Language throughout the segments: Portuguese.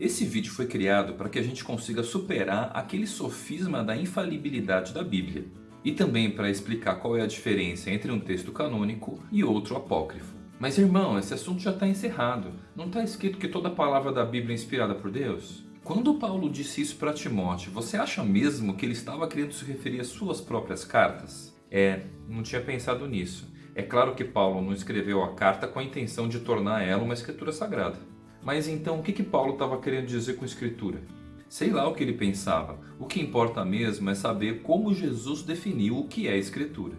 Esse vídeo foi criado para que a gente consiga superar aquele sofisma da infalibilidade da Bíblia e também para explicar qual é a diferença entre um texto canônico e outro apócrifo. Mas irmão, esse assunto já está encerrado. Não está escrito que toda palavra da Bíblia é inspirada por Deus? Quando Paulo disse isso para Timóteo, você acha mesmo que ele estava querendo se referir às suas próprias cartas? É, não tinha pensado nisso. É claro que Paulo não escreveu a carta com a intenção de tornar ela uma escritura sagrada. Mas então o que, que Paulo estava querendo dizer com escritura? Sei lá o que ele pensava. O que importa mesmo é saber como Jesus definiu o que é escritura.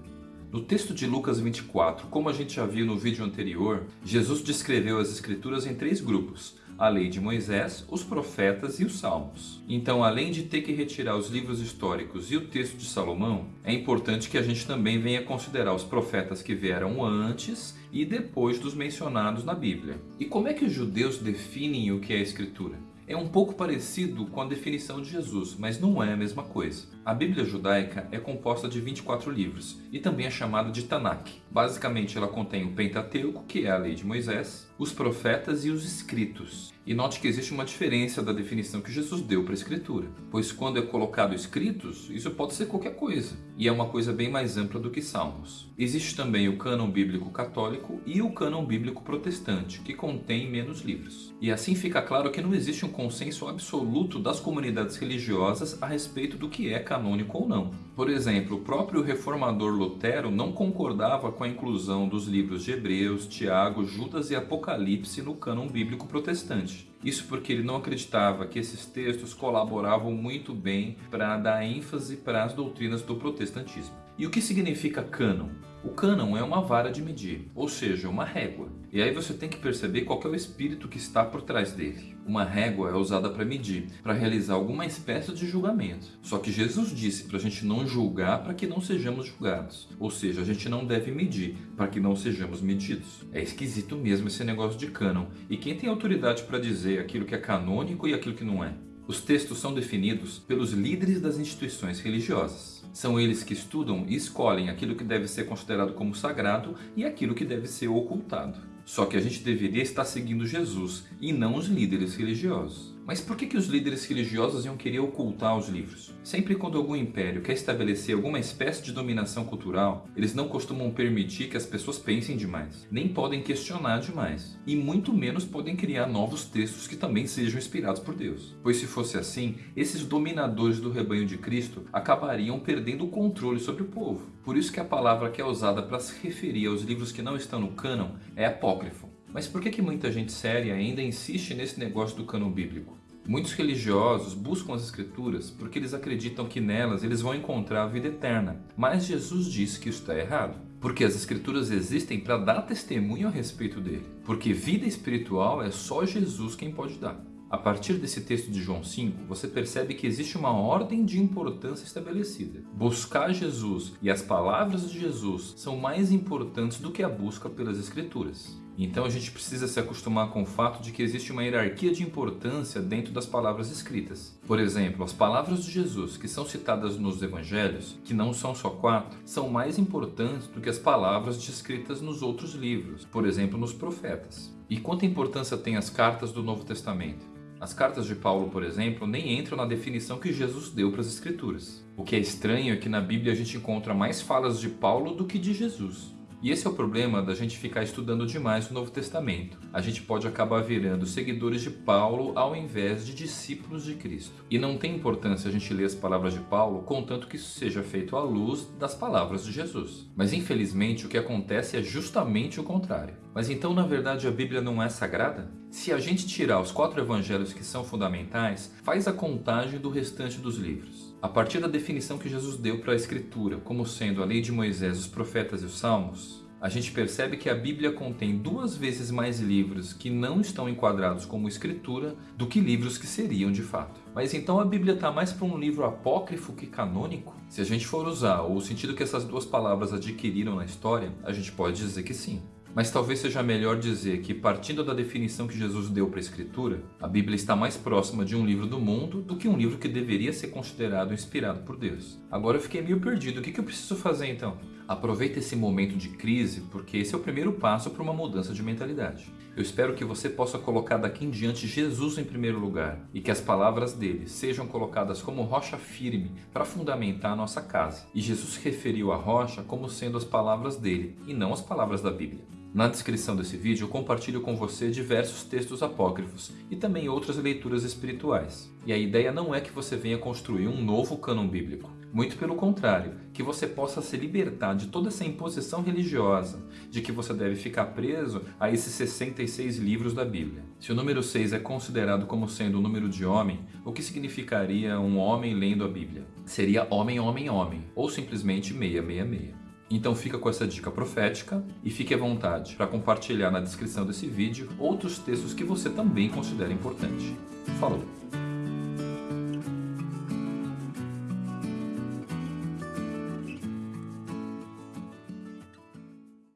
No texto de Lucas 24, como a gente já viu no vídeo anterior, Jesus descreveu as escrituras em três grupos, a lei de Moisés, os profetas e os salmos. Então, além de ter que retirar os livros históricos e o texto de Salomão, é importante que a gente também venha considerar os profetas que vieram antes e depois dos mencionados na Bíblia. E como é que os judeus definem o que é a escritura? É um pouco parecido com a definição de Jesus, mas não é a mesma coisa. A Bíblia judaica é composta de 24 livros e também é chamada de Tanakh. Basicamente ela contém o Pentateuco, que é a lei de Moisés, os profetas e os escritos. E note que existe uma diferença da definição que Jesus deu para a escritura, pois quando é colocado escritos, isso pode ser qualquer coisa, e é uma coisa bem mais ampla do que salmos. Existe também o cânon bíblico católico e o cânon bíblico protestante, que contém menos livros. E assim fica claro que não existe um consenso absoluto das comunidades religiosas a respeito do que é canônico ou não. Por exemplo, o próprio reformador Lutero não concordava com a inclusão dos livros de Hebreus, Tiago, Judas e Apocalipse no cânon bíblico protestante. Isso porque ele não acreditava que esses textos colaboravam muito bem para dar ênfase para as doutrinas do protestantismo. E o que significa cânon? O cânon é uma vara de medir, ou seja, uma régua. E aí você tem que perceber qual é o espírito que está por trás dele. Uma régua é usada para medir, para realizar alguma espécie de julgamento. Só que Jesus disse para a gente não julgar para que não sejamos julgados. Ou seja, a gente não deve medir para que não sejamos medidos. É esquisito mesmo esse negócio de cânon. E quem tem autoridade para dizer aquilo que é canônico e aquilo que não é? Os textos são definidos pelos líderes das instituições religiosas. São eles que estudam e escolhem aquilo que deve ser considerado como sagrado e aquilo que deve ser ocultado. Só que a gente deveria estar seguindo Jesus e não os líderes religiosos. Mas por que, que os líderes religiosos iam querer ocultar os livros? Sempre quando algum império quer estabelecer alguma espécie de dominação cultural, eles não costumam permitir que as pessoas pensem demais, nem podem questionar demais, e muito menos podem criar novos textos que também sejam inspirados por Deus. Pois se fosse assim, esses dominadores do rebanho de Cristo acabariam perdendo o controle sobre o povo. Por isso que a palavra que é usada para se referir aos livros que não estão no cânon é apócrifo. Mas por que, que muita gente séria ainda insiste nesse negócio do cânon bíblico? Muitos religiosos buscam as escrituras porque eles acreditam que nelas eles vão encontrar a vida eterna. Mas Jesus disse que isso está errado. Porque as escrituras existem para dar testemunho a respeito dele. Porque vida espiritual é só Jesus quem pode dar. A partir desse texto de João 5, você percebe que existe uma ordem de importância estabelecida. Buscar Jesus e as palavras de Jesus são mais importantes do que a busca pelas escrituras. Então a gente precisa se acostumar com o fato de que existe uma hierarquia de importância dentro das palavras escritas. Por exemplo, as palavras de Jesus que são citadas nos evangelhos, que não são só quatro, são mais importantes do que as palavras descritas nos outros livros, por exemplo, nos profetas. E quanta importância tem as cartas do Novo Testamento? As cartas de Paulo, por exemplo, nem entram na definição que Jesus deu para as Escrituras. O que é estranho é que na Bíblia a gente encontra mais falas de Paulo do que de Jesus. E esse é o problema da gente ficar estudando demais o Novo Testamento. A gente pode acabar virando seguidores de Paulo ao invés de discípulos de Cristo. E não tem importância a gente ler as palavras de Paulo, contanto que isso seja feito à luz das palavras de Jesus. Mas infelizmente o que acontece é justamente o contrário. Mas então na verdade a Bíblia não é sagrada? Se a gente tirar os quatro evangelhos que são fundamentais, faz a contagem do restante dos livros. A partir da definição que Jesus deu para a Escritura, como sendo a lei de Moisés, os profetas e os salmos, a gente percebe que a Bíblia contém duas vezes mais livros que não estão enquadrados como escritura do que livros que seriam de fato. Mas então a Bíblia está mais para um livro apócrifo que canônico? Se a gente for usar o sentido que essas duas palavras adquiriram na história, a gente pode dizer que sim. Mas talvez seja melhor dizer que, partindo da definição que Jesus deu para a Escritura, a Bíblia está mais próxima de um livro do mundo do que um livro que deveria ser considerado inspirado por Deus. Agora eu fiquei meio perdido, o que eu preciso fazer então? Aproveita esse momento de crise porque esse é o primeiro passo para uma mudança de mentalidade. Eu espero que você possa colocar daqui em diante Jesus em primeiro lugar e que as palavras dele sejam colocadas como rocha firme para fundamentar a nossa casa. E Jesus referiu à rocha como sendo as palavras dele e não as palavras da Bíblia. Na descrição desse vídeo eu compartilho com você diversos textos apócrifos e também outras leituras espirituais. E a ideia não é que você venha construir um novo cânon bíblico. Muito pelo contrário, que você possa se libertar de toda essa imposição religiosa, de que você deve ficar preso a esses 66 livros da Bíblia. Se o número 6 é considerado como sendo o número de homem, o que significaria um homem lendo a Bíblia? Seria homem, homem, homem, ou simplesmente 666. Então fica com essa dica profética e fique à vontade para compartilhar na descrição desse vídeo outros textos que você também considera importante. Falou!